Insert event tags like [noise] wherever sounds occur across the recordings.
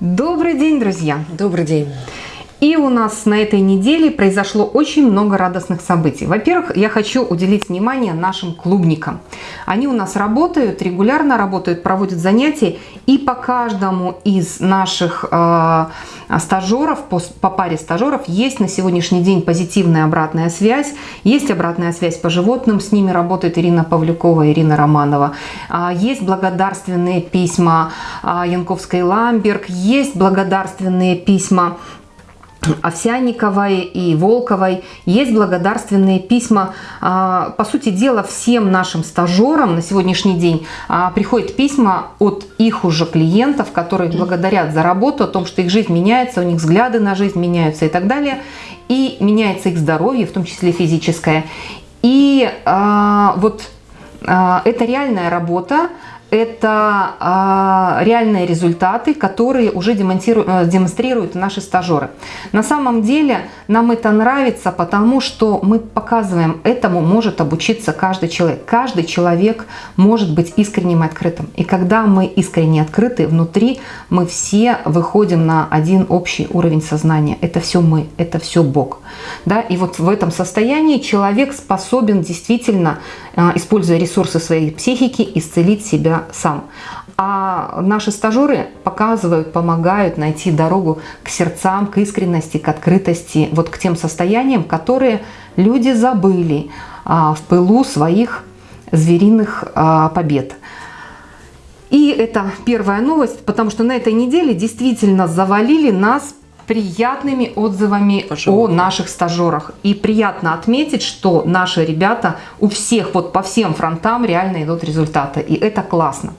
Добрый день, друзья! Добрый день! И у нас на этой неделе произошло очень много радостных событий. Во-первых, я хочу уделить внимание нашим клубникам. Они у нас работают, регулярно работают, проводят занятия. И по каждому из наших э, стажеров, по, по паре стажеров, есть на сегодняшний день позитивная обратная связь. Есть обратная связь по животным, с ними работает Ирина Павлюкова, Ирина Романова. А, есть благодарственные письма а, Янковской Ламберг, есть благодарственные письма Овсянниковой и Волковой есть благодарственные письма. А, по сути дела, всем нашим стажерам на сегодняшний день а, приходят письма от их уже клиентов, которые благодарят за работу, о том, что их жизнь меняется, у них взгляды на жизнь меняются и так далее. И меняется их здоровье, в том числе физическое. И а, вот это реальная работа, это а, реальные результаты, которые уже э, демонстрируют наши стажеры. На самом деле нам это нравится, потому что мы показываем, этому может обучиться каждый человек. Каждый человек может быть искренним и открытым. И когда мы искренне открыты, внутри мы все выходим на один общий уровень сознания. Это все мы, это все Бог. Да? И вот в этом состоянии человек способен действительно, э, используя ресурсы своей психики, исцелить себя сам. А наши стажеры показывают, помогают найти дорогу к сердцам, к искренности, к открытости, вот к тем состояниям, которые люди забыли а, в пылу своих звериных а, побед. И это первая новость, потому что на этой неделе действительно завалили нас приятными отзывами Пожалуйста. о наших стажерах. И приятно отметить, что наши ребята у всех вот по всем фронтам реально идут результаты. И это классно.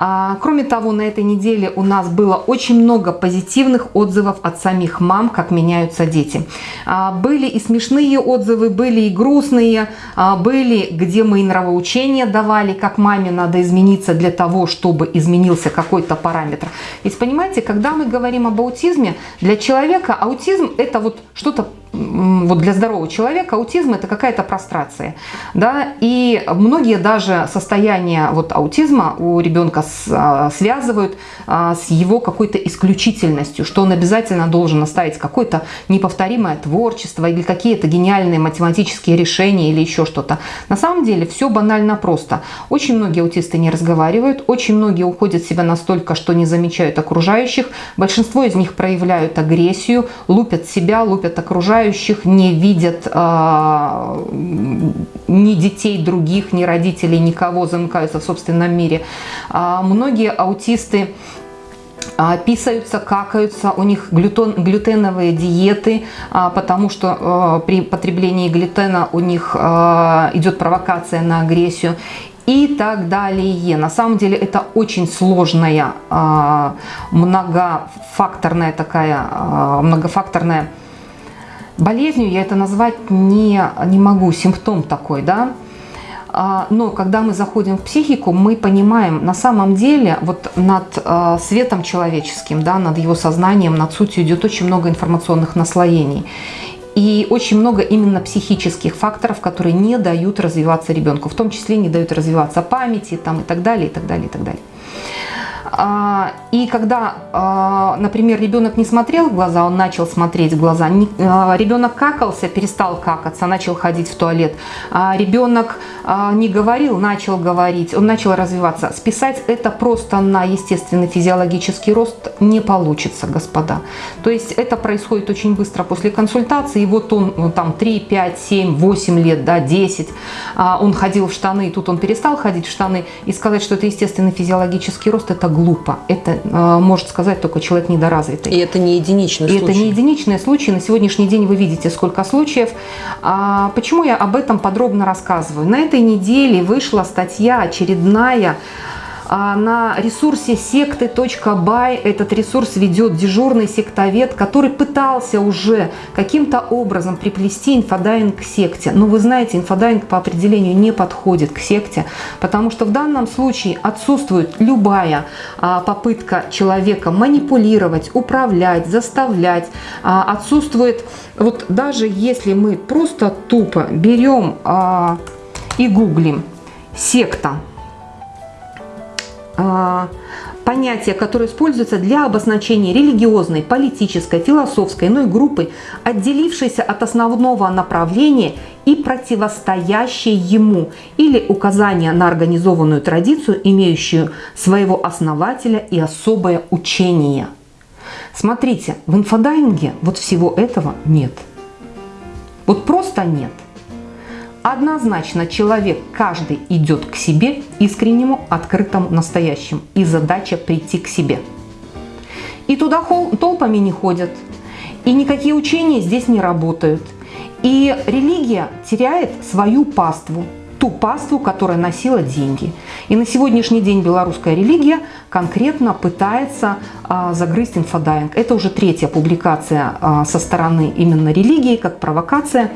А, кроме того, на этой неделе у нас было очень много позитивных отзывов от самих мам, как меняются дети. А, были и смешные отзывы, были и грустные, а, были, где мы и нравоучения давали, как маме надо измениться для того, чтобы изменился какой-то параметр. Ведь понимаете, когда мы говорим об аутизме, для человека аутизм это вот что-то вот для здорового человека аутизм это какая-то прострация, да, и многие даже состояния вот аутизма у ребенка с, а, связывают а, с его какой-то исключительностью, что он обязательно должен оставить какое-то неповторимое творчество или какие-то гениальные математические решения или еще что-то. На самом деле все банально просто. Очень многие аутисты не разговаривают, очень многие уходят в себя настолько, что не замечают окружающих, большинство из них проявляют агрессию, лупят себя, лупят окружающих, окружающих, не видят э, ни детей других, ни родителей, никого, замыкаются в собственном мире. А многие аутисты а, писаются, какаются, у них глютен, глютеновые диеты, потому что при потреблении глютена у них идет провокация на агрессию и так далее. На самом деле это очень сложная, многофакторная такая, многофакторная Болезнью я это назвать не, не могу, симптом такой, да. А, но когда мы заходим в психику, мы понимаем, на самом деле, вот над а, светом человеческим, да, над его сознанием, над сутью идет очень много информационных наслоений. И очень много именно психических факторов, которые не дают развиваться ребенку, в том числе не дают развиваться памяти там, и так далее, и так далее, и так далее. А, и когда, а, например, ребенок не смотрел в глаза, он начал смотреть в глаза, а, ребенок какался, перестал какаться, начал ходить в туалет, ребенок не говорил, начал говорить, он начал развиваться. Списать это просто на естественный физиологический рост не получится, господа. То есть это происходит очень быстро после консультации, и вот он ну, там 3, 5, 7, 8 лет, да, 10, он ходил в штаны, и тут он перестал ходить в штаны, и сказать, что это естественный физиологический рост, это глупо. Это э, может сказать только человек недоразвитый. И это не единичный И случай. это не единичные случаи. На сегодняшний день вы видите, сколько случаев. А почему я об этом подробно рассказываю? На этой неделе вышла статья очередная а на ресурсе секты.бай этот ресурс ведет дежурный сектовед, который пытался уже каким-то образом приплести инфодайвинг к секте. Но вы знаете, инфодайвинг по определению не подходит к секте, потому что в данном случае отсутствует любая а, попытка человека манипулировать, управлять, заставлять. А, отсутствует, вот даже если мы просто тупо берем и гуглим секта, а, понятие, которое используется для обозначения религиозной, политической, философской иной группы, отделившейся от основного направления и противостоящей ему, или указание на организованную традицию, имеющую своего основателя и особое учение. Смотрите, в инфодайинге вот всего этого нет. Вот просто нет. Однозначно человек каждый идет к себе, искреннему, открытому, настоящему. И задача прийти к себе. И туда толпами не ходят. И никакие учения здесь не работают. И религия теряет свою паству ту паству, которая носила деньги. И на сегодняшний день белорусская религия конкретно пытается а, загрызть инфодайвинг. Это уже третья публикация а, со стороны именно религии, как провокация.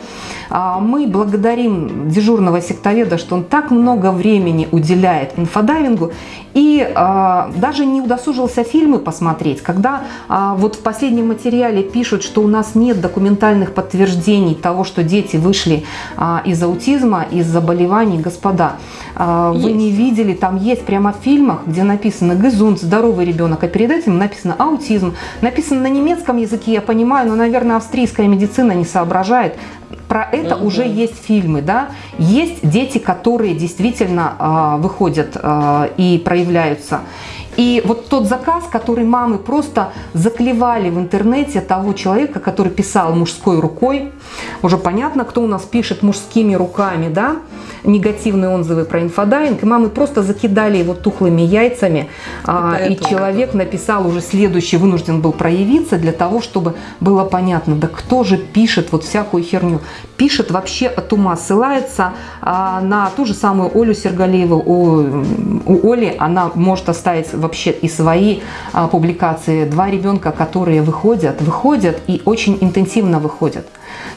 А, мы благодарим дежурного сектоведа, что он так много времени уделяет инфодайвингу и а, даже не удосужился фильмы посмотреть. Когда а, вот в последнем материале пишут, что у нас нет документальных подтверждений того, что дети вышли а, из аутизма, из заболеваний, господа, а, вы не видели, там есть прямо в фильмах, где написано «гезунд», здоровый ребенок, а перед этим написано «аутизм». Написано на немецком языке, я понимаю, но, наверное, австрийская медицина не соображает. Про это угу. уже есть фильмы, да. Есть дети, которые действительно э, выходят э, и проявляются. И вот тот заказ, который мамы просто заклевали в интернете того человека, который писал мужской рукой, уже понятно, кто у нас пишет мужскими руками, да, негативные отзывы про инфодайвинг, и мамы просто закидали его тухлыми яйцами, а, и человек написал уже следующий, вынужден был проявиться для того, чтобы было понятно, да кто же пишет вот всякую херню. Пишет вообще от ума, ссылается а, на ту же самую Олю Сергалееву. У, у Оли она может оставить вообще и свои а, публикации. Два ребенка, которые выходят, выходят и очень интенсивно выходят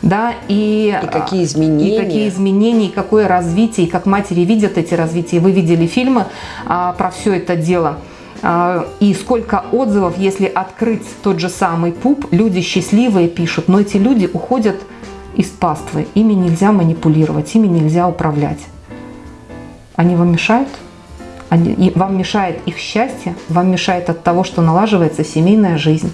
да, и, и какие изменения, и какие изменения, и какое развитие, и как матери видят эти развития. Вы видели фильмы а, про все это дело. А, и сколько отзывов, если открыть тот же самый пуп, люди счастливые пишут, но эти люди уходят из паствы, ими нельзя манипулировать, ими нельзя управлять. Они вам мешают? Они, вам мешает их счастье, вам мешает от того, что налаживается семейная жизнь,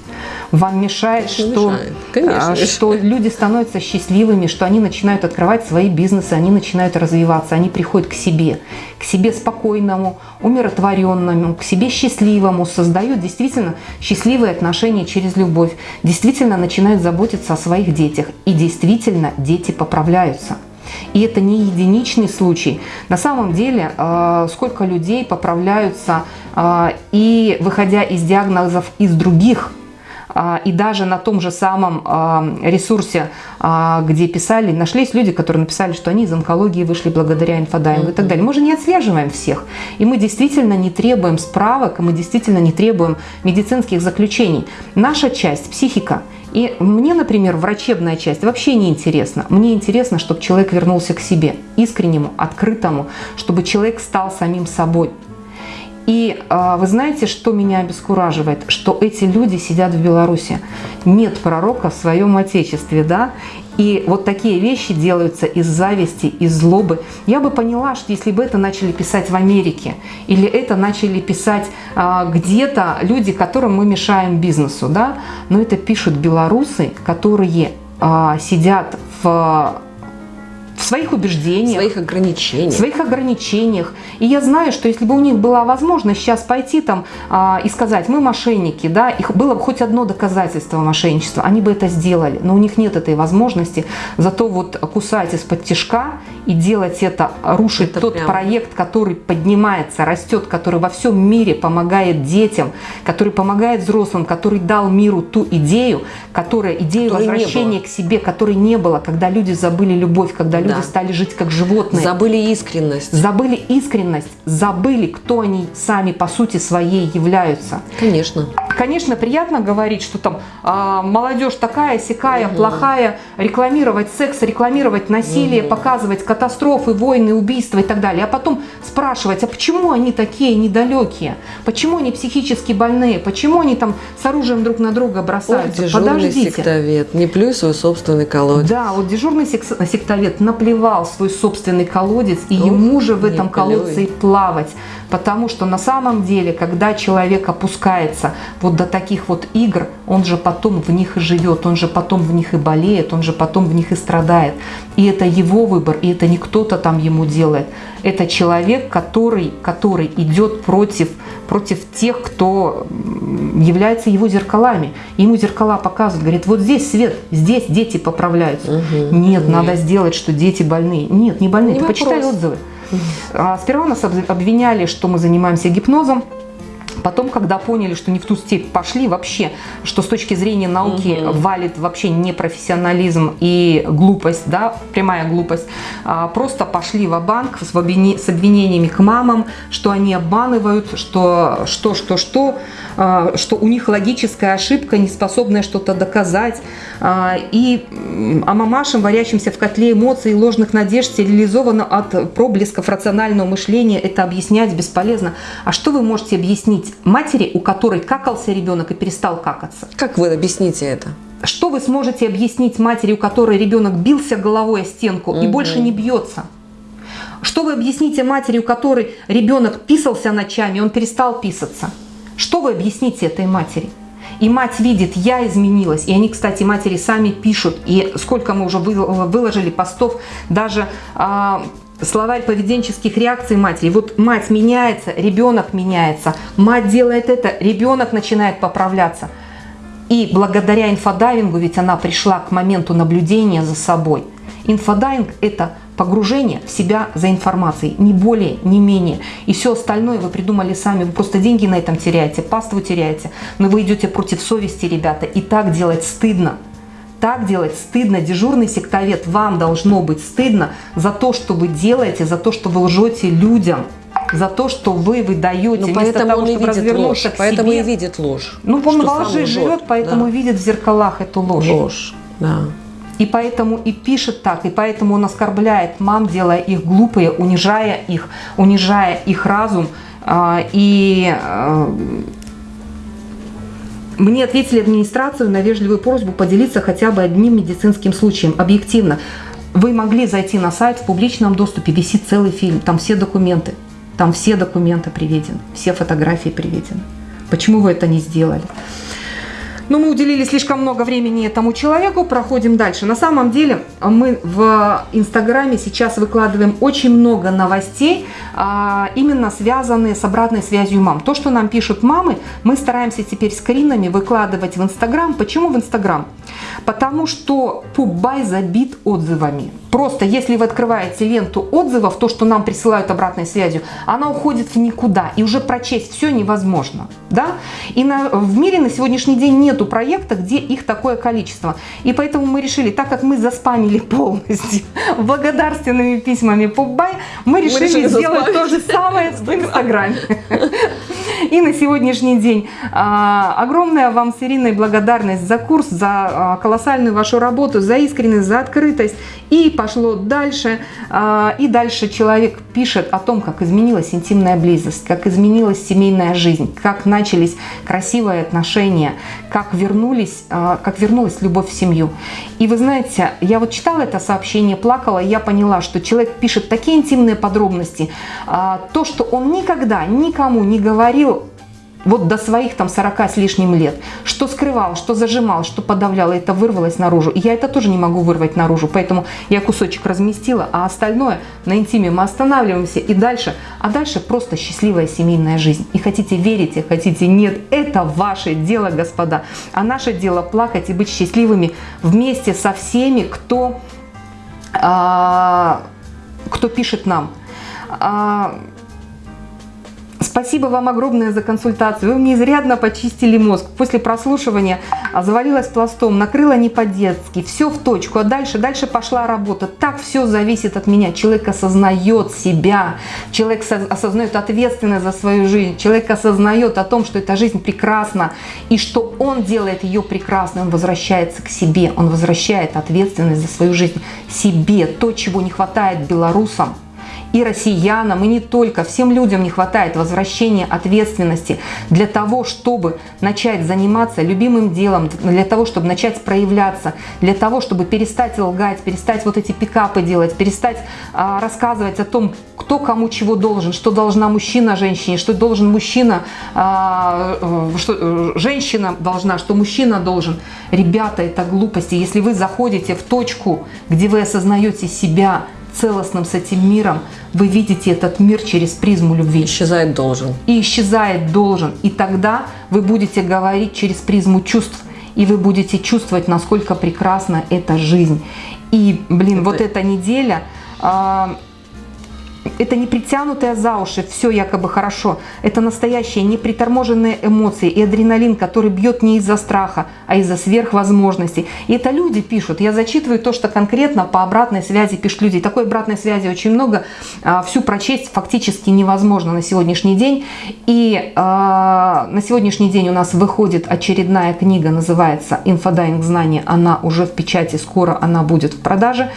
вам мешает, что, мешает. А, что люди становятся счастливыми, что они начинают открывать свои бизнесы, они начинают развиваться, они приходят к себе, к себе спокойному, умиротворенному, к себе счастливому, создают действительно счастливые отношения через любовь, действительно начинают заботиться о своих детях, и действительно дети поправляются. И это не единичный случай. На самом деле, э, сколько людей поправляются э, и выходя из диагнозов из других э, и даже на том же самом ресурсе, где писали, нашлись люди, которые написали, что они из онкологии вышли благодаря инфодайму и так далее. Мы же не отслеживаем всех. И мы действительно не требуем справок, и мы действительно не требуем медицинских заключений. Наша часть, психика – и мне, например, врачебная часть вообще не интересна. Мне интересно, чтобы человек вернулся к себе, искреннему, открытому, чтобы человек стал самим собой. И э, вы знаете, что меня обескураживает? Что эти люди сидят в Беларуси. Нет пророка в своем отечестве, да? И вот такие вещи делаются из зависти, из злобы. Я бы поняла, что если бы это начали писать в Америке, или это начали писать а, где-то люди, которым мы мешаем бизнесу, да, но это пишут белорусы, которые а, сидят в в своих убеждениях, в своих ограничениях. В своих ограничениях. И я знаю, что если бы у них была возможность сейчас пойти там а, и сказать, мы мошенники, да, их было бы хоть одно доказательство мошенничества, они бы это сделали. Но у них нет этой возможности. Зато вот кусать из-под тяжка и делать это, рушить это тот прям... проект, который поднимается, растет, который во всем мире помогает детям, который помогает взрослым, который дал миру ту идею, которая которой возвращения к себе, которой не было, когда люди забыли любовь, когда люди да. стали жить как животные. Забыли искренность. Забыли искренность, забыли, кто они сами по сути своей являются. Конечно. Конечно, приятно говорить, что там а, молодежь такая, сякая, угу. плохая, рекламировать секс, рекламировать насилие, угу. показывать катастрофы, войны, убийства и так далее. А потом спрашивать, а почему они такие недалекие? Почему они психически больные? Почему они там с оружием друг на друга бросаются? Ох, дежурный Подождите. сектовед, не плюй свой собственный колодец. Да, вот дежурный сектовед наплевал свой собственный колодец, и ему же в этом колодце и плавать. Потому что на самом деле, когда человек опускается вот до таких вот игр, он же потом в них и живет, он же потом в них и болеет, он же потом в них и страдает. И это его выбор, и это не кто-то там ему делает. Это человек, который, который идет против, против тех, кто является его зеркалами. Ему зеркала показывают, говорит, вот здесь свет, здесь дети поправляются. Угу, нет, нет, надо сделать, что дети больные. Нет, не больные, не ты вопрос. почитай отзывы. А, сперва нас обвиняли, что мы занимаемся гипнозом. Потом, когда поняли, что не в ту степь пошли вообще, что с точки зрения науки угу. валит вообще непрофессионализм и глупость, да, прямая глупость, а, просто пошли в банк с, с обвинениями к мамам, что они обманывают, что что, что, что, а, что у них логическая ошибка, не способная что-то доказать. А, и а мамашам, варящимся в котле эмоций и ложных надежд, стерилизовано от проблесков рационального мышления, это объяснять бесполезно. А что вы можете объяснить матери, у которой какался ребенок и перестал какаться. Как вы объясните это? Что вы сможете объяснить матери, у которой ребенок бился головой о стенку угу. и больше не бьется? Что вы объясните матери, у которой ребенок писался ночами, он перестал писаться? Что вы объясните этой матери? И мать видит, я изменилась. И они, кстати, матери сами пишут. И сколько мы уже выложили постов, даже а, словарь поведенческих реакций матери. Вот мать меняется, ребенок меняется, мать делает это, ребенок начинает поправляться. И благодаря инфодайвингу, ведь она пришла к моменту наблюдения за собой. Инфодайвинг – это погружение в себя за информацией, не более, не менее. И все остальное вы придумали сами, вы просто деньги на этом теряете, паству теряете, но вы идете против совести, ребята, и так делать стыдно так делать стыдно. Дежурный сектовед, вам должно быть стыдно за то, что вы делаете, за то, что вы лжете людям за то, что вы выдаете, ну, вместо того, чтобы развернуться ложь, к Поэтому и видит ложь. Ну, он во лжи живет, поэтому да. видит в зеркалах эту ложь. Ложь, да. И поэтому и пишет так, и поэтому он оскорбляет мам, делая их глупые, унижая их, унижая их разум. А, и а, мне ответили администрацию на вежливую просьбу поделиться хотя бы одним медицинским случаем. Объективно, вы могли зайти на сайт, в публичном доступе висит целый фильм, там все документы, там все документы приведены, все фотографии приведены. Почему вы это не сделали? Но мы уделили слишком много времени этому человеку, проходим дальше. На самом деле мы в Инстаграме сейчас выкладываем очень много новостей, а, именно связанные с обратной связью мам. То, что нам пишут мамы, мы стараемся теперь скринами выкладывать в Инстаграм. Почему в Инстаграм? Потому что Пубай забит отзывами. Просто если вы открываете ленту отзывов, то, что нам присылают обратной связью, она уходит в никуда. И уже прочесть все невозможно. Да? И на, в мире на сегодняшний день нету проекта, где их такое количество. И поэтому мы решили, так как мы заспамили [laughs] полностью благодарственными письмами Пубай, мы решили, мы решили сделать заспамить. то же самое в Инстаграме. И на сегодняшний день а, огромная вам с Ириной благодарность за курс, за а, колоссальную вашу работу, за искренность, за открытость. И пошло дальше. А, и дальше человек пишет о том, как изменилась интимная близость, как изменилась семейная жизнь, как начались красивые отношения, как, вернулись, а, как вернулась любовь в семью. И вы знаете, я вот читала это сообщение, плакала, и я поняла, что человек пишет такие интимные подробности, а, то, что он никогда никому не говорил, вот до своих там 40 с лишним лет, что скрывал, что зажимал, что подавлял, это вырвалось наружу. И я это тоже не могу вырвать наружу, поэтому я кусочек разместила, а остальное на интиме мы останавливаемся и дальше. А дальше просто счастливая семейная жизнь. И хотите верите, хотите нет, это ваше дело, господа. А наше дело плакать и быть счастливыми вместе со всеми, кто, а, кто пишет нам. А, Спасибо вам огромное за консультацию. Вы мне изрядно почистили мозг. После прослушивания а, завалилась пластом, накрыла не по-детски, все в точку. А дальше, дальше пошла работа. Так все зависит от меня. Человек осознает себя, человек осознает ответственность за свою жизнь, человек осознает о том, что эта жизнь прекрасна и что он делает ее прекрасной. Он возвращается к себе, он возвращает ответственность за свою жизнь себе. То, чего не хватает белорусам – и россиянам, и не только, всем людям не хватает возвращения ответственности для того, чтобы начать заниматься любимым делом, для того, чтобы начать проявляться, для того, чтобы перестать лгать, перестать вот эти пикапы делать, перестать а, рассказывать о том, кто кому чего должен, что должна мужчина женщине, что должен мужчина, а, э, что э, женщина должна, что мужчина должен. Ребята, это глупости. Если вы заходите в точку, где вы осознаете себя, целостным с этим миром, вы видите этот мир через призму любви. Исчезает должен. И исчезает должен. И тогда вы будете говорить через призму чувств. И вы будете чувствовать, насколько прекрасна эта жизнь. И, блин, это... вот эта неделя... Э это не притянутая за уши, все якобы хорошо. Это настоящие неприторможенные эмоции и адреналин, который бьет не из-за страха, а из-за сверхвозможностей. И это люди пишут. Я зачитываю то, что конкретно по обратной связи пишут люди. Такой обратной связи очень много. А, всю прочесть фактически невозможно на сегодняшний день. И э, на сегодняшний день у нас выходит очередная книга, называется «Инфодайвинг. Знания». Она уже в печати, скоро она будет в продаже.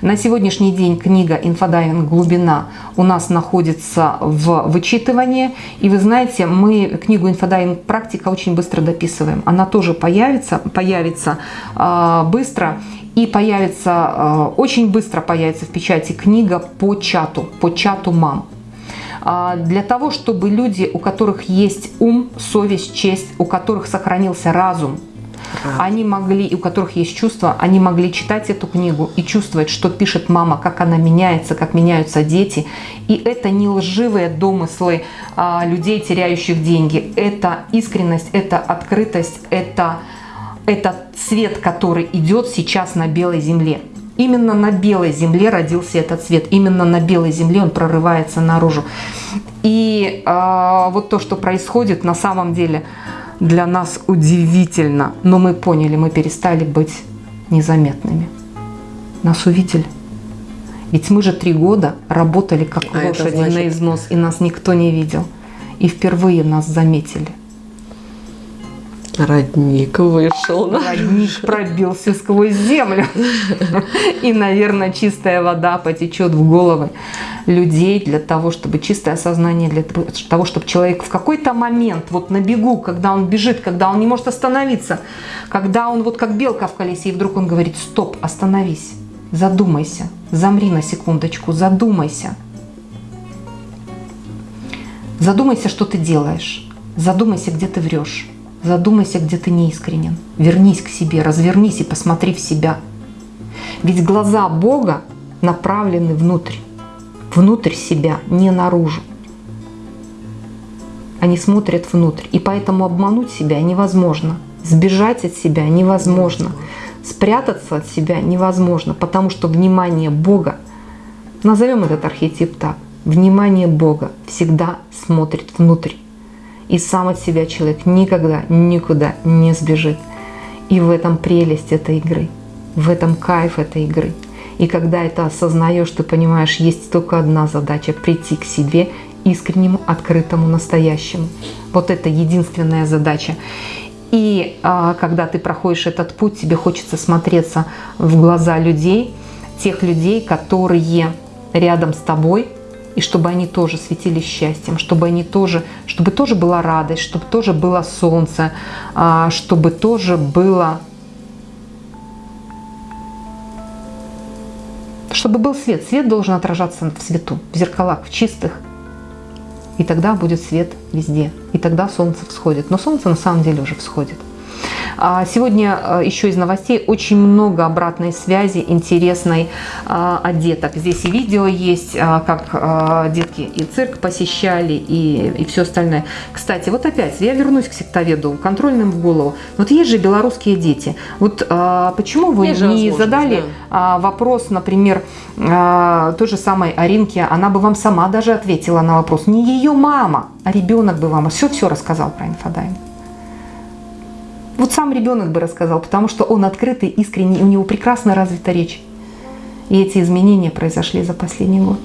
На сегодняшний день книга «Инфодайвинг. Глубина» у нас находится в вычитывании. И вы знаете, мы книгу «Инфодайвинг. Практика» очень быстро дописываем. Она тоже появится, появится э, быстро. И появится, э, очень быстро появится в печати книга по чату, по чату мам а, для того, чтобы люди, у которых есть ум, совесть, честь, у которых сохранился разум, они могли, у которых есть чувства, они могли читать эту книгу и чувствовать, что пишет мама, как она меняется, как меняются дети. И это не лживые домыслы а, людей, теряющих деньги. Это искренность, это открытость, это, это цвет, который идет сейчас на белой земле. Именно на белой земле родился этот цвет, именно на белой земле он прорывается наружу. И э, вот то, что происходит на самом деле, для нас удивительно, но мы поняли, мы перестали быть незаметными. Нас увидели. Ведь мы же три года работали как а лошади значит... на износ, и нас никто не видел. И впервые нас заметили. Родник вышел. Родник пробился сквозь землю. И, наверное, чистая вода потечет в головы людей для того, чтобы чистое сознание, для того, чтобы человек в какой-то момент, вот на бегу, когда он бежит, когда он не может остановиться, когда он вот как белка в колесе, и вдруг он говорит, стоп, остановись, задумайся, замри на секундочку, задумайся. Задумайся, что ты делаешь. Задумайся, где ты врешь. Задумайся, где ты неискренен. Вернись к себе, развернись и посмотри в себя. Ведь глаза Бога направлены внутрь, внутрь себя, не наружу. Они смотрят внутрь, и поэтому обмануть себя невозможно, сбежать от себя невозможно, спрятаться от себя невозможно, потому что внимание Бога, назовем этот архетип так, внимание Бога всегда смотрит внутрь. И сам от себя человек никогда никуда не сбежит. И в этом прелесть этой игры, в этом кайф этой игры. И когда это осознаешь, ты понимаешь, есть только одна задача – прийти к себе искреннему, открытому, настоящему. Вот это единственная задача. И а, когда ты проходишь этот путь, тебе хочется смотреться в глаза людей, тех людей, которые рядом с тобой, и чтобы они тоже светились счастьем, чтобы они тоже, чтобы тоже была радость, чтобы тоже было солнце, а, чтобы тоже было, чтобы был свет. Свет должен отражаться в свету, в зеркалах, в чистых. И тогда будет свет везде. И тогда солнце всходит. Но солнце на самом деле уже всходит. А, сегодня а, еще из новостей очень много обратной связи интересной а, от деток. Здесь и видео есть, как детки и цирк посещали, и, и все остальное. Кстати, вот опять, я вернусь к сектоведу, контрольным в голову. Вот есть же белорусские дети. Вот почему вы есть не задали да. вопрос, например, той же самой Аринке, она бы вам сама даже ответила на вопрос. Не ее мама, а ребенок бы вам все-все рассказал про инфодайм. Вот сам ребенок бы рассказал, потому что он открытый, искренний, у него прекрасно развита речь. И эти изменения произошли за последний год.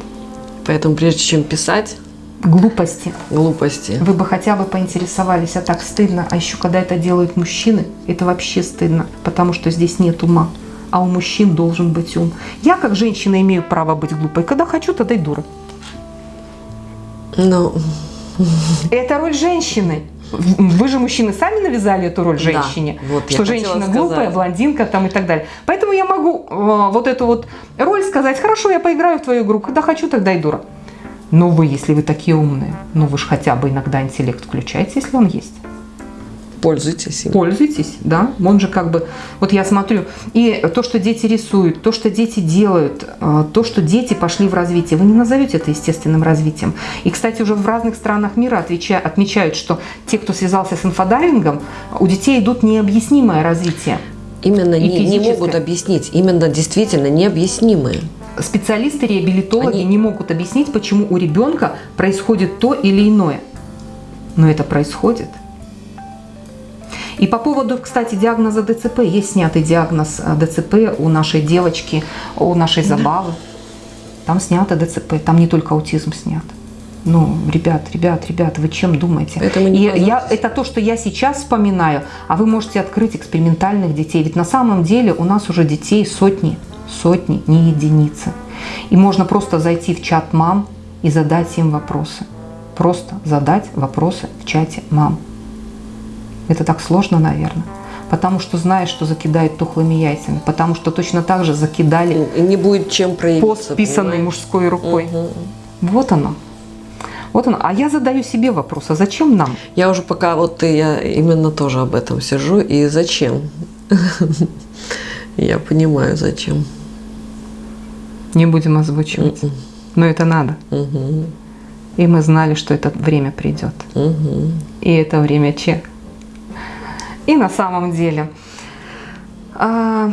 Поэтому прежде чем писать... Глупости. Глупости. Вы бы хотя бы поинтересовались, а так стыдно. А еще когда это делают мужчины, это вообще стыдно, потому что здесь нет ума. А у мужчин должен быть ум. Я как женщина имею право быть глупой. Когда хочу, тогда и дура. Ну... Это роль женщины. Вы же, мужчины, сами навязали эту роль женщине, да, вот что женщина глупая, блондинка там и так далее. Поэтому я могу э, вот эту вот роль сказать, хорошо, я поиграю в твою игру, когда хочу, тогда и дура. Но вы, если вы такие умные, ну вы же хотя бы иногда интеллект включаете, если он есть. Пользуйтесь им. Пользуйтесь, да. Он же как бы... Вот я смотрю, и то, что дети рисуют, то, что дети делают, э, то, что дети пошли в развитие, вы не назовете это естественным развитием. И, кстати, уже в разных странах мира отмечают, что те, кто связался с инфодайвингом, у детей идут необъяснимое развитие. Именно не, не могут объяснить, именно действительно необъяснимые специалисты, реабилитологи Они... не могут объяснить, почему у ребенка происходит то или иное. Но это происходит. И по поводу, кстати, диагноза ДЦП, есть снятый диагноз э, ДЦП у нашей девочки, у нашей забавы. Там снято ДЦП, там не только аутизм снят. Ну, ребят, ребят, ребят, вы чем думаете? Это, не и я, это то, что я сейчас вспоминаю, а вы можете открыть экспериментальных детей. Ведь на самом деле у нас уже детей сотни, сотни, не единицы. И можно просто зайти в чат мам и задать им вопросы. Просто задать вопросы в чате мам. Это так сложно, наверное. Потому что знаешь, что закидают тухлыми яйцами. Потому что точно так же закидали не будет чем проявиться. пост, писанный мужской рукой. Угу. Вот оно. Вот оно. А я задаю себе вопрос, а зачем нам? Я уже пока вот я именно тоже об этом сижу. И зачем? [laughs] Я понимаю, зачем. Не будем озвучивать. Но это надо. И мы знали, что это время придет. И это время чек. И на самом деле... А,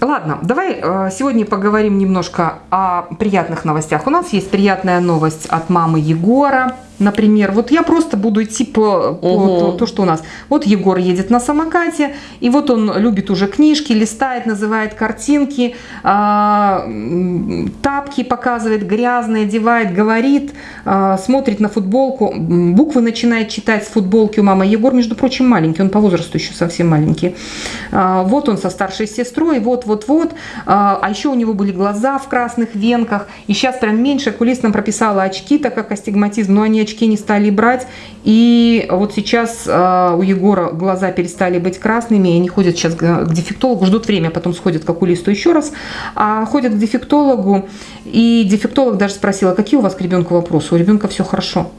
ладно, давай а, сегодня поговорим немножко о приятных новостях. У нас есть приятная новость от мамы Егора например, вот я просто буду идти по, по угу. то, то, что у нас. Вот Егор едет на самокате, и вот он любит уже книжки, листает, называет картинки, э, тапки показывает, грязные, одевает, говорит, э, смотрит на футболку, буквы начинает читать с футболки у мамы. Егор, между прочим, маленький, он по возрасту еще совсем маленький. Э, вот он со старшей сестрой, вот-вот-вот. А еще у него были глаза в красных венках, и сейчас прям меньше кулис нам прописала очки, так как астигматизм, но они очки очки не стали брать. И вот сейчас э, у Егора глаза перестали быть красными, и они ходят сейчас к дефектологу, ждут время, потом сходят к окулисту еще раз, а ходят к дефектологу, и дефектолог даже спросила, какие у вас к ребенку вопросы, у ребенка все хорошо.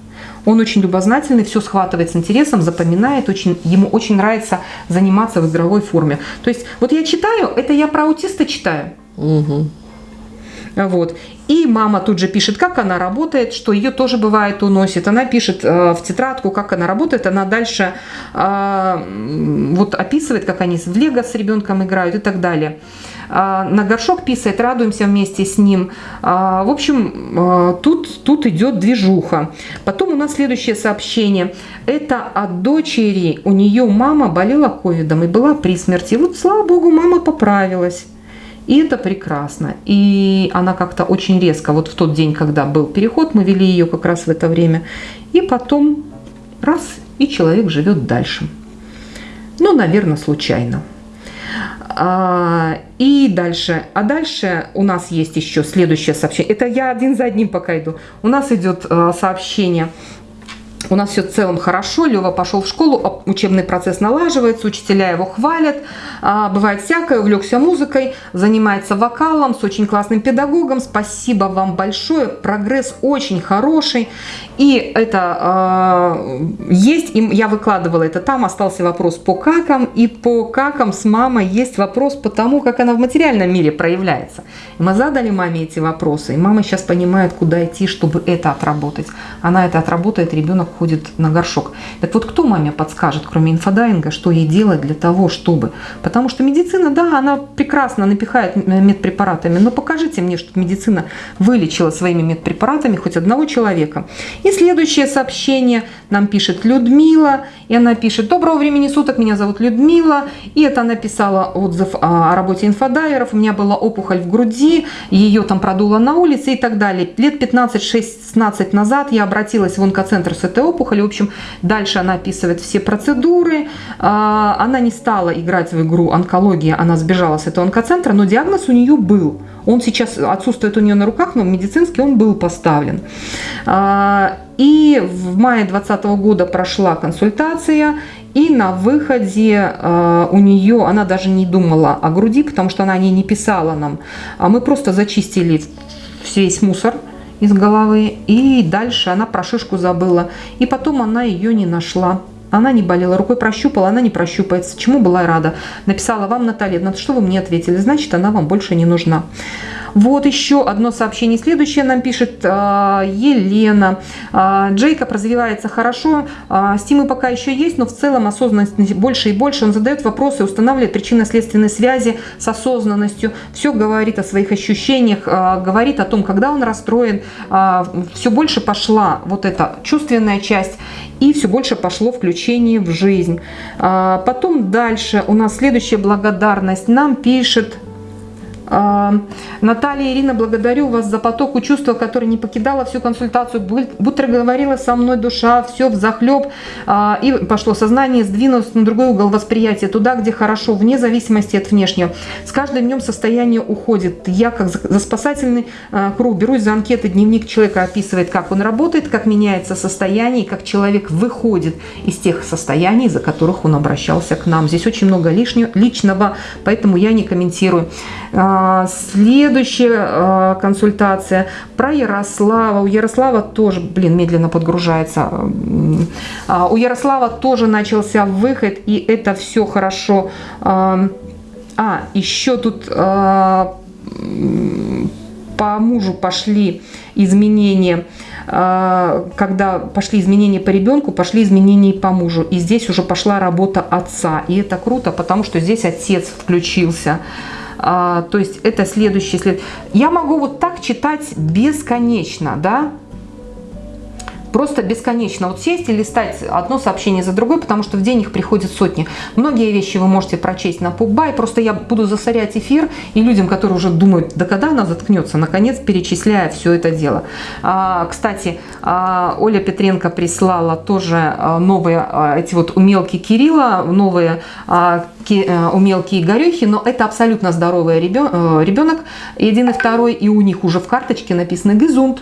Он очень любознательный, все схватывает с интересом, запоминает, очень, ему очень нравится заниматься в игровой форме. То есть вот я читаю, это я про аутиста читаю. Угу. Вот. И мама тут же пишет, как она работает, что ее тоже бывает уносит. Она пишет э, в тетрадку, как она работает. Она дальше э, вот описывает, как они в лего с ребенком играют и так далее. Э, на горшок писает, радуемся вместе с ним. Э, в общем, э, тут, тут идет движуха. Потом у нас следующее сообщение. Это от дочери. У нее мама болела ковидом и была при смерти. Вот, слава богу, мама поправилась. И это прекрасно. И она как-то очень резко, вот в тот день, когда был переход, мы вели ее как раз в это время. И потом раз, и человек живет дальше. Ну, наверное, случайно. А, и дальше. А дальше у нас есть еще следующее сообщение. Это я один за одним пока иду. У нас идет а, сообщение у нас все в целом хорошо, Лева пошел в школу, учебный процесс налаживается, учителя его хвалят, а, бывает всякое, увлекся музыкой, занимается вокалом с очень классным педагогом, спасибо вам большое, прогресс очень хороший, и это э, есть, и я выкладывала это там, остался вопрос по какам, и по какам с мамой есть вопрос по тому, как она в материальном мире проявляется. И мы задали маме эти вопросы, и мама сейчас понимает, куда идти, чтобы это отработать. Она это отработает, ребенок ходит на горшок. Так вот, кто маме подскажет, кроме инфодайвинга, что ей делать для того, чтобы? Потому что медицина, да, она прекрасно напихает медпрепаратами, но покажите мне, что медицина вылечила своими медпрепаратами хоть одного человека. И следующее сообщение нам пишет Людмила, и она пишет, доброго времени суток, меня зовут Людмила, и это она писала отзыв о работе инфодайверов, у меня была опухоль в груди, ее там продуло на улице и так далее. Лет 15-16 назад я обратилась в онкоцентр с этой опухолью, в общем, дальше она описывает все процедуры, а, она не стала играть в игру онкология, она сбежала с этого онкоцентра, но диагноз у нее был. Он сейчас отсутствует у нее на руках, но медицинский он был поставлен. А, и в мае 2020 года прошла консультация, и на выходе э, у нее, она даже не думала о груди, потому что она о ней не писала нам. А мы просто зачистили весь мусор из головы, и дальше она про шишку забыла. И потом она ее не нашла. Она не болела, рукой прощупала, она не прощупается. Чему была рада? Написала вам, Наталья, на что вы мне ответили? Значит, она вам больше не нужна. Вот еще одно сообщение. Следующее нам пишет э, Елена. Э, Джейкоб развивается хорошо, э, стимы пока еще есть, но в целом осознанность больше и больше. Он задает вопросы, устанавливает причинно-следственные связи с осознанностью. Все говорит о своих ощущениях, говорит о том, когда он расстроен. Все больше пошла вот эта чувственная часть и все больше пошло включение в жизнь. Потом дальше у нас следующая благодарность. Нам пишет Наталья Ирина, благодарю вас за потоку чувства, который не покидала всю консультацию, будто говорила со мной душа, все в захлеб, а, и пошло сознание, сдвинулось на другой угол восприятия, туда, где хорошо, вне зависимости от внешнего. С каждым днем состояние уходит. Я, как за спасательный а, круг, берусь за анкеты, дневник человека описывает, как он работает, как меняется состояние, как человек выходит из тех состояний, за которых он обращался к нам. Здесь очень много лишнего, личного, поэтому я не комментирую. А, следующая а, консультация про Ярослава. У Ярослава тоже, блин, медленно подгружается. А, у Ярослава тоже начался выход, и это все хорошо. А, еще тут по мужу пошли изменения когда пошли изменения по ребенку, пошли изменения по мужу. И здесь уже пошла работа отца. И это круто, потому что здесь отец включился. А, то есть это следующий след. Я могу вот так читать бесконечно, да, просто бесконечно вот сесть и листать одно сообщение за другой, потому что в день их приходит сотни. Многие вещи вы можете прочесть на Пубай, просто я буду засорять эфир и людям, которые уже думают, да когда она заткнется, наконец перечисляя все это дело. А, кстати, а, Оля Петренко прислала тоже а, новые а, эти вот умелки Кирилла, новые а, ки, а, умелки Игорюхи, но это абсолютно здоровый ребенок, один и второй, и у них уже в карточке написано «Гизунд».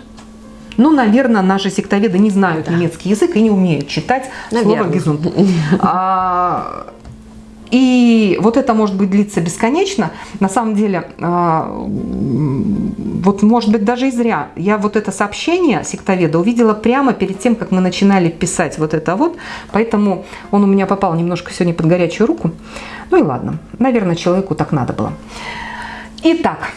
Ну, наверное, наши сектоведы не знают да. немецкий язык и не умеют читать наверное. слово «гизунд». [laughs] А, и вот это может быть длиться бесконечно. На самом деле, а, вот может быть даже и зря. Я вот это сообщение сектоведа увидела прямо перед тем, как мы начинали писать вот это вот. Поэтому он у меня попал немножко сегодня под горячую руку. Ну и ладно, наверное, человеку так надо было. Итак,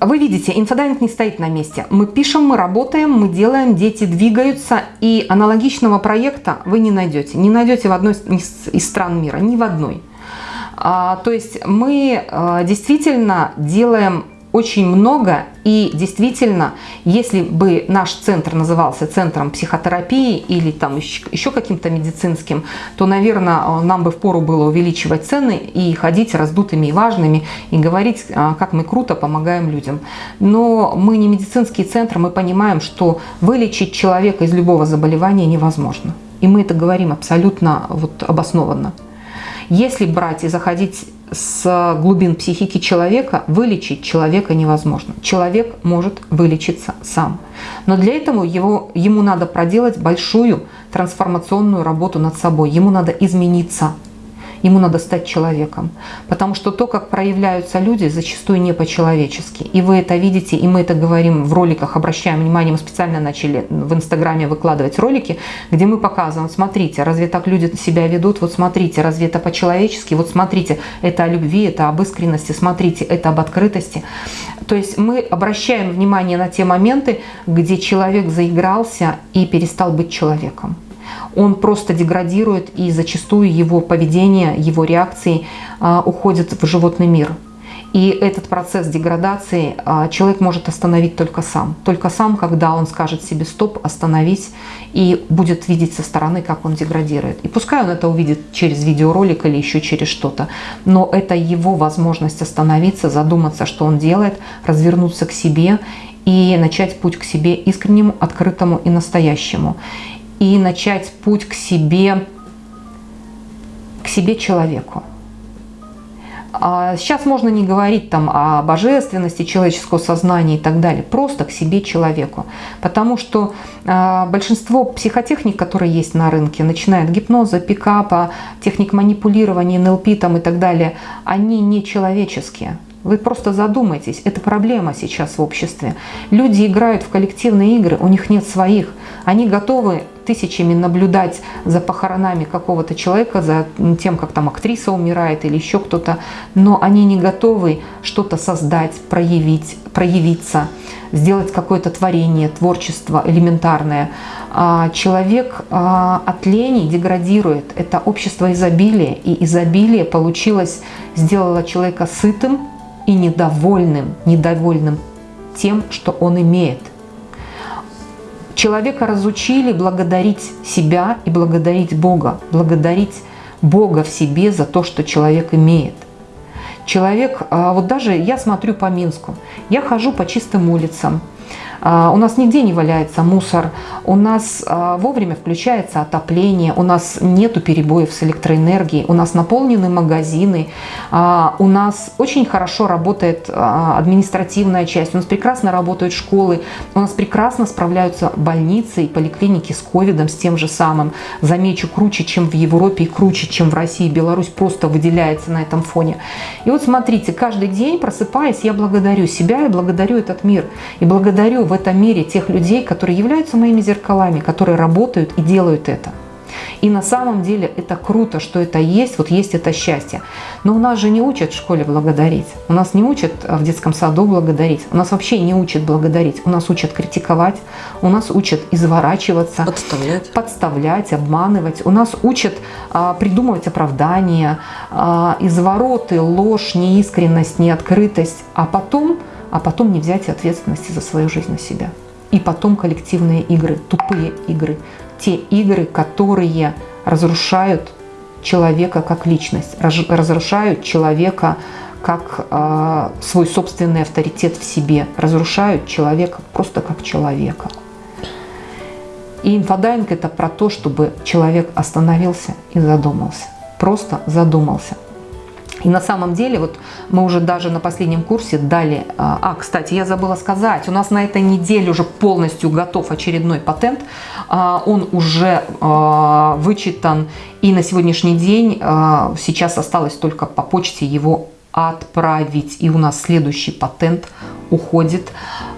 вы видите, инфодайвинг не стоит на месте. Мы пишем, мы работаем, мы делаем, дети двигаются. И аналогичного проекта вы не найдете. Не найдете в одной из стран мира, ни в одной. А, то есть мы а, действительно делаем очень много. И действительно, если бы наш центр назывался центром психотерапии или там еще каким-то медицинским, то, наверное, нам бы впору было увеличивать цены и ходить раздутыми и важными, и говорить, а, как мы круто помогаем людям. Но мы не медицинский центр, мы понимаем, что вылечить человека из любого заболевания невозможно. И мы это говорим абсолютно вот обоснованно. Если брать и заходить с глубин психики человека вылечить человека невозможно. Человек может вылечиться сам. Но для этого его, ему надо проделать большую трансформационную работу над собой. Ему надо измениться ему надо стать человеком. Потому что то, как проявляются люди, зачастую не по-человечески. И вы это видите, и мы это говорим в роликах, обращаем внимание, мы специально начали в Инстаграме выкладывать ролики, где мы показываем, смотрите, разве так люди себя ведут, вот смотрите, разве это по-человечески, вот смотрите, это о любви, это об искренности, смотрите, это об открытости. То есть мы обращаем внимание на те моменты, где человек заигрался и перестал быть человеком он просто деградирует, и зачастую его поведение, его реакции а, уходят в животный мир. И этот процесс деградации а, человек может остановить только сам. Только сам, когда он скажет себе «стоп», «остановись» и будет видеть со стороны, как он деградирует. И пускай он это увидит через видеоролик или еще через что-то, но это его возможность остановиться, задуматься, что он делает, развернуться к себе и начать путь к себе искреннему, открытому и настоящему и начать путь к себе, к себе человеку. А сейчас можно не говорить там о божественности человеческого сознания и так далее, просто к себе человеку. Потому что э, большинство психотехник, которые есть на рынке, начиная от гипноза, пикапа, техник манипулирования, НЛП там и так далее, они не человеческие. Вы просто задумайтесь, это проблема сейчас в обществе. Люди играют в коллективные игры, у них нет своих. Они готовы тысячами наблюдать за похоронами какого-то человека, за тем, как там актриса умирает или еще кто-то, но они не готовы что-то создать, проявить, проявиться, сделать какое-то творение, творчество элементарное. А человек а, от лени деградирует. Это общество изобилия, и изобилие получилось, сделало человека сытым, и недовольным, недовольным тем, что он имеет. Человека разучили благодарить себя и благодарить Бога, благодарить Бога в себе за то, что человек имеет. Человек, а, вот даже я смотрю по Минску, я хожу по чистым улицам, у нас нигде не валяется мусор, у нас а, вовремя включается отопление, у нас нету перебоев с электроэнергией, у нас наполнены магазины, а, у нас очень хорошо работает административная часть, у нас прекрасно работают школы, у нас прекрасно справляются больницы и поликлиники с ковидом, с тем же самым. Замечу, круче, чем в Европе и круче, чем в России. Беларусь просто выделяется на этом фоне. И вот смотрите, каждый день просыпаясь, я благодарю себя и благодарю этот мир. И благодарю в этом мире тех людей, которые являются моими зеркалами, которые работают и делают это. И на самом деле это круто, что это есть, вот есть это счастье. Но у нас же не учат в школе благодарить, у нас не учат в детском саду благодарить, у нас вообще не учат благодарить, у нас учат критиковать, у нас учат изворачиваться, подставлять, подставлять обманывать, у нас учат а, придумывать оправдания, а, извороты, ложь, неискренность, неоткрытость, а потом а потом не взять ответственности за свою жизнь на себя. И потом коллективные игры, тупые игры, те игры, которые разрушают человека как личность, разрушают человека как э, свой собственный авторитет в себе, разрушают человека просто как человека. И инфодайвинг это про то, чтобы человек остановился и задумался. Просто задумался. И на самом деле, вот мы уже даже на последнем курсе дали... А, а, кстати, я забыла сказать, у нас на этой неделе уже полностью готов очередной патент. А, он уже а, вычитан, и на сегодняшний день сейчас осталось только по почте его отправить. И у нас следующий патент уходит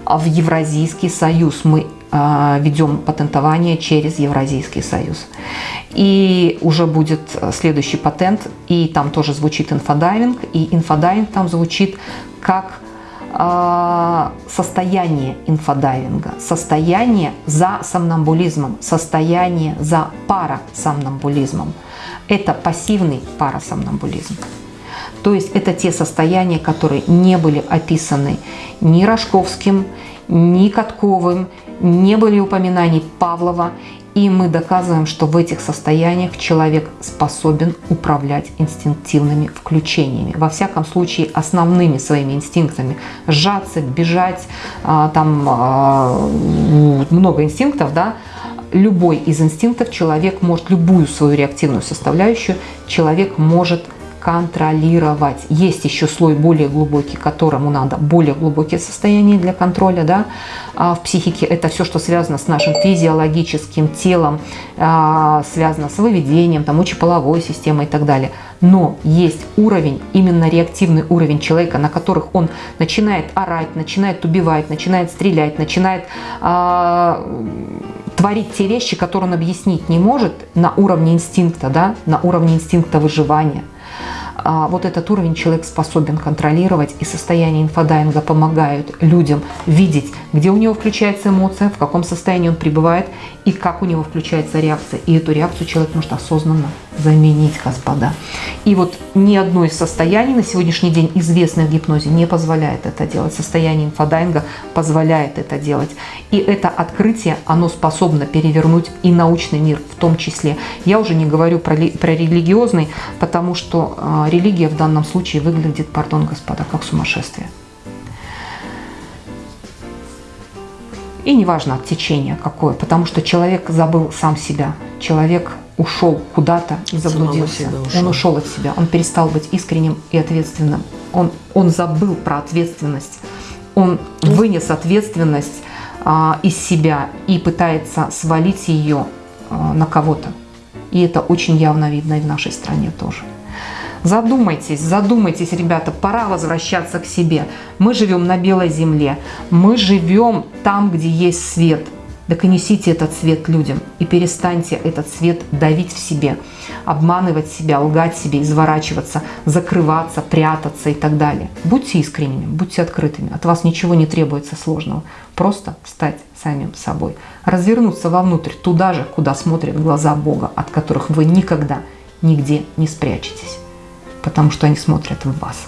в Евразийский союз. Мы ведем патентование через Евразийский союз. И уже будет следующий патент, и там тоже звучит инфодайвинг, и инфодайвинг там звучит как э, состояние инфодайвинга, состояние за сомнамбулизмом, состояние за парасомнамбулизмом. Это пассивный парасомнамбулизм. То есть это те состояния, которые не были описаны ни Рожковским, ни Катковым, не были упоминаний Павлова и мы доказываем, что в этих состояниях человек способен управлять инстинктивными включениями. Во всяком случае, основными своими инстинктами. Сжаться, бежать, а, там а, много инстинктов, да, любой из инстинктов человек может, любую свою реактивную составляющую, человек может контролировать. Есть еще слой более глубокий, которому надо более глубокие состояния для контроля да, а, в психике. Это все, что связано с нашим физиологическим телом, а, связано с выведением, там, мочеполовой системой и так далее. Но есть уровень, именно реактивный уровень человека, на которых он начинает орать, начинает убивать, начинает стрелять, начинает э, творить те вещи, которые он объяснить не может на уровне инстинкта, да, на уровне инстинкта выживания – а, вот этот уровень человек способен контролировать, и состояние инфодайвинга помогают людям видеть, где у него включается эмоция, в каком состоянии он пребывает, и как у него включается реакция. И эту реакцию человек может осознанно заменить, господа. И вот ни одно из состояний на сегодняшний день известное в гипнозе не позволяет это делать. Состояние инфодайвинга позволяет это делать. И это открытие, оно способно перевернуть и научный мир в том числе. Я уже не говорю про, про религиозный, потому что э, религия в данном случае выглядит, пардон, господа, как сумасшествие. И неважно от течения какое, потому что человек забыл сам себя. Человек ушел куда-то и заблудился. Ушел. Он ушел от себя, он перестал быть искренним и ответственным. Он, он забыл про ответственность. Он вынес ответственность а, из себя и пытается свалить ее а, на кого-то. И это очень явно видно и в нашей стране тоже. Задумайтесь, задумайтесь, ребята, пора возвращаться к себе. Мы живем на белой земле, мы живем там, где есть свет. Так и несите этот свет людям и перестаньте этот свет давить в себе, обманывать себя, лгать себе, изворачиваться, закрываться, прятаться и так далее. Будьте искренними, будьте открытыми. От вас ничего не требуется сложного. Просто стать самим собой. Развернуться вовнутрь, туда же, куда смотрят глаза Бога, от которых вы никогда нигде не спрячетесь потому что они смотрят в вас.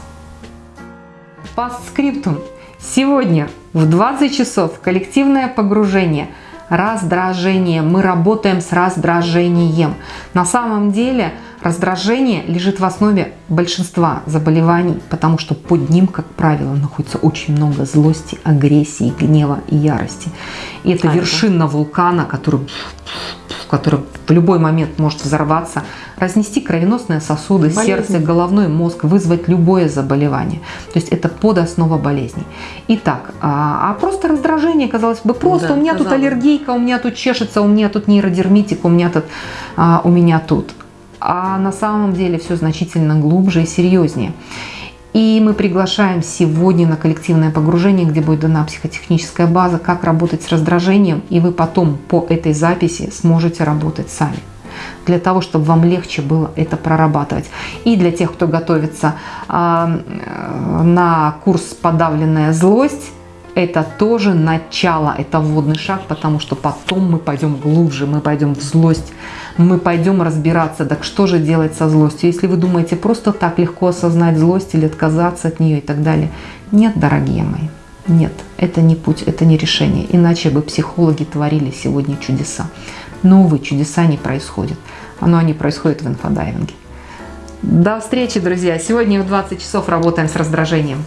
По скриптум. Сегодня в 20 часов коллективное погружение, раздражение. Мы работаем с раздражением. На самом деле раздражение лежит в основе большинства заболеваний, потому что под ним, как правило, находится очень много злости, агрессии, гнева и ярости. И это а вершина это? вулкана, который который в любой момент может взорваться, разнести кровеносные сосуды, Болезнь. сердце, головной мозг, вызвать любое заболевание. То есть это подоснова болезней. Итак, а, а просто раздражение, казалось бы, просто да, у меня казалось. тут аллергийка, у меня тут чешется, у меня тут нейродермитик, у меня тут, а, у меня тут. А на самом деле все значительно глубже и серьезнее. И мы приглашаем сегодня на коллективное погружение, где будет дана психотехническая база, как работать с раздражением, и вы потом по этой записи сможете работать сами для того, чтобы вам легче было это прорабатывать. И для тех, кто готовится э, на курс «Подавленная злость», это тоже начало, это вводный шаг, потому что потом мы пойдем глубже, мы пойдем в злость, мы пойдем разбираться, так что же делать со злостью. Если вы думаете просто так легко осознать злость или отказаться от нее и так далее. Нет, дорогие мои, нет, это не путь, это не решение. Иначе бы психологи творили сегодня чудеса. Но, увы, чудеса не происходят. Но они происходят в инфодайвинге. До встречи, друзья. Сегодня в 20 часов работаем с раздражением.